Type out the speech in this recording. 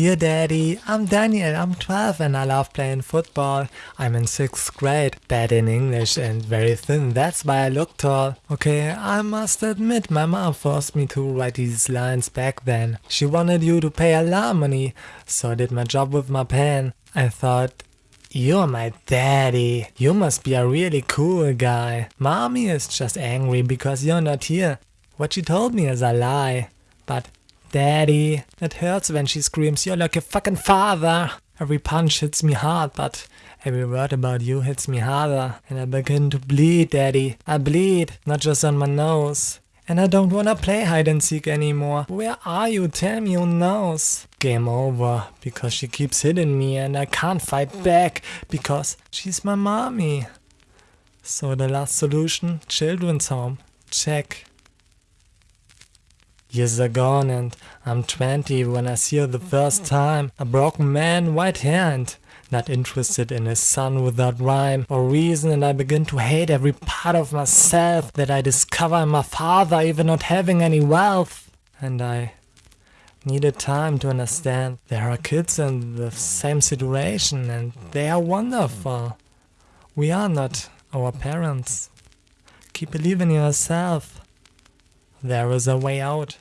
Dear Daddy, I'm Daniel, I'm 12 and I love playing football. I'm in 6th grade, bad in English and very thin, that's why I look tall. Okay, I must admit my mom forced me to write these lines back then. She wanted you to pay alimony, so I did my job with my pen. I thought, you're my daddy. You must be a really cool guy. Mommy is just angry because you're not here. What she told me is a lie. But Daddy, it hurts when she screams, you're like a fucking father. Every punch hits me hard, but every word about you hits me harder. And I begin to bleed, Daddy. I bleed, not just on my nose. And I don't wanna play hide and seek anymore. Where are you? Tell me knows. Game over, because she keeps hitting me and I can't fight back, because she's my mommy. So the last solution, children's home. Check. Years are gone and I'm 20 when I see her the first time. A broken man, white hair and not interested in his son without rhyme or reason and I begin to hate every part of myself that I discover in my father even not having any wealth. And I needed time to understand there are kids in the same situation and they are wonderful. We are not our parents. Keep believing in yourself. There is a way out.